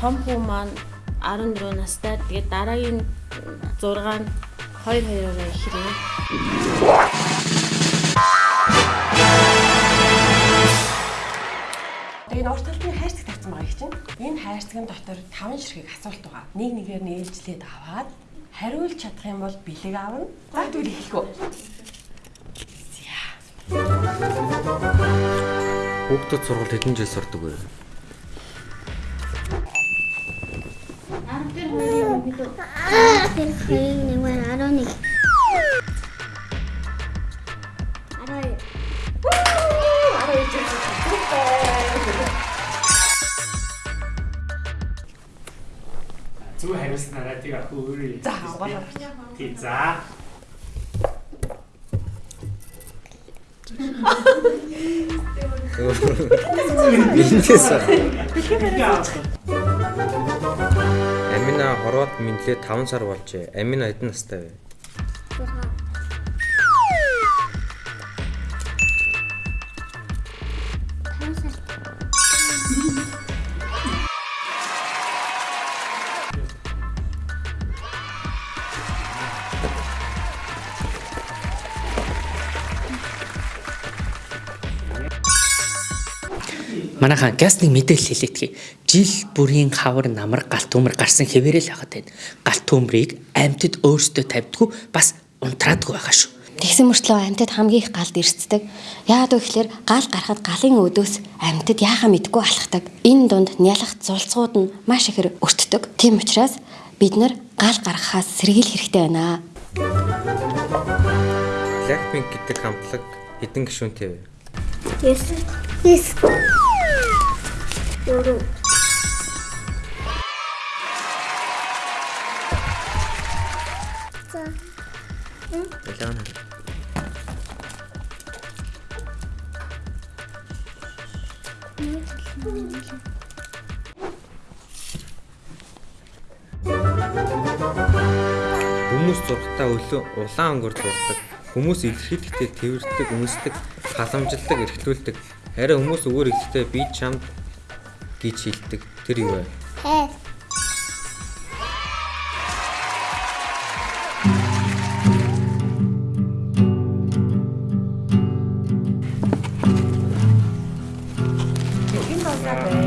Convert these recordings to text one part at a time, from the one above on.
том хүү маань 14 настай. Тэгээд дараагийн 6 нь 2 2-ороо ихрээ. Тэгээд урт талын хайрцаг тавьсан байгаа их чинь. Энэ хайрцагын дотор 5 ширхэг асуулт байгаа. Нэг нэгээр нь ээлжлээд аваад хариулж чадах юм бол бэлэг аавна. За тэгвэл эхлэхүү. Хүүхдүүд сургалт хэдэн жил сурдаг вэ? Тэр хоёрын нэг маань 11. Арай. Зүг хариулснараа тийг ах өөрөө. За гол. Тий за. Бэлэнээс Амина хорвоод мэдлээ 5 сар болжээ. Амина хэдэн настай вэ? Манайхаа газ нэг мэдээлэл хэлээдгий. Жил бүрийн хавар намар галт төмөр гарсан хэвээрэл хагаад байна. Галт төмрийг амьтад өөрсдөө тавьдгүй бас унтраадгүй байгаа шүү. Тэгсэн мөртлөө амьтад хамгийн их галд ирцдэг. Яагаад вэ гэхээр гал гарахад галын өдөөс амьтад яахаа мэдгүй алхдаг. Энэ дунд нялах зулцгууд нь маш ихээр өртдөг. Тийм учраас бид нар гал гаргахаас сэргийл хэрэгтэй байна. Blackpink гэдэг хамтлаг хэдэн гишүүнтэй вэ? Yes. Yes. Дөрөв. За. Ялаана. Хүмүүс зургатаа өлөө улаан өнгөөр зурдаг. Хүмүүс илэрхийлэхдээ тэрвэрдэг, үнсдэг, халамжилдаг, эрхлүүлдэг. Харин хүмүүс өөр ихтэй би чамд гэж хэлдэг. Тэр юу вэ? Хайр. Энэ болоо бай.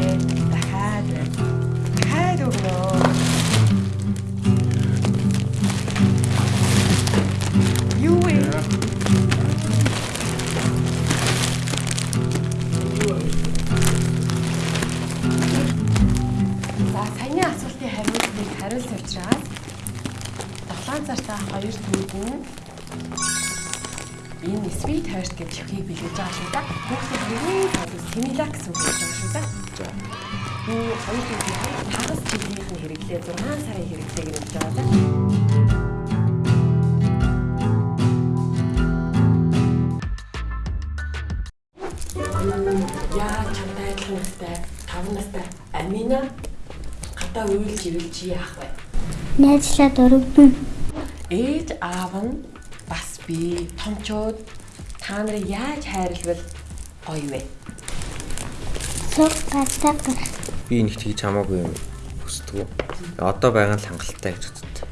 Хариулсан учраас 7 цартаа 2 төвд нь энэ sweet heart гэж чихийг бэлгэж байгаа шүү. Хүүхдийн хамгийн сайн similac гэсэн үг гэж байгаа шүү да. За. Энэ хоёр төвийн хагас жилийнх нь хэрэглээ 6 сарын хэрэглээг нь хэлж байгаа да. Яа чамтай адилхан настай 5 настай Амина гадаа уйлж ивэл чи яах вэ? Найзлаад өргөдөн. Ээж аав нь бас би томчууд та нарыг яаж хайрлавал гоё вэ? Гатаа гарах. Би нэгт хийж хамаагүй юм хүсдэг. Одоо байгаа нь л хангалттай гэж боддог.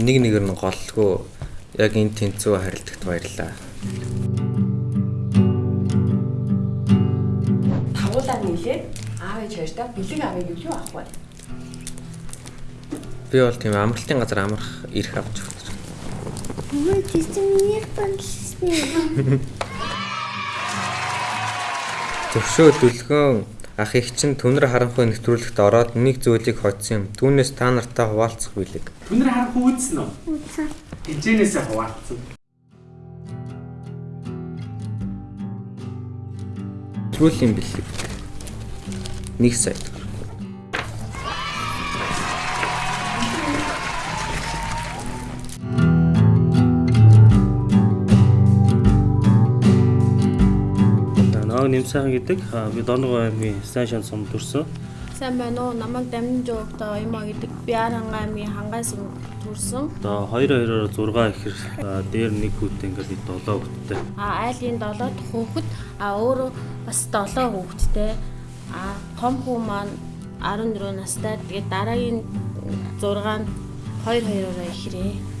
Нэг нэгээр нь голлгүй яг энэ тэнцүү харилцагт баярлаа. Тавуулаа нийлээд аав ээж хоёртаа бэлэг авыг юу авах вэ? Би бол тийм амралтын газар амрах ирэх авч өгч. Мөн тийм миний баншны. Зөвшөө дүлгөн ах их чинь түнэр харанхуй нэвтрүүлэгт ороод нэг зүйлийг хоцсон юм. Түүнээс та нартай хуваалцах билег. Түнэр харах үүдсэн үү? Үгүй. Хинжээнээсээ хуваалцсан. Нэвтрүүлгийн билег. Нэг сая Нааг Нэмсэн гэдэг би Донго аймгийн сайн шан сум төрсөн. Сайн байна уу? Намайг дамжин жоогтой Оёмо гэдэг Биаранга аймгийн хангаас төрсөн. Одоо 2 2-оор 6 ихэр дээр нэг хүүтэй ингээд бид 7 хүүтэй. А айлын 7 дахь хүүхэд а өөрөө бас 7 хүүхэдтэй. А том хүү маань 14 настай. Тэгээд дараагийн 6 нь 2 2-ороо ихрээ.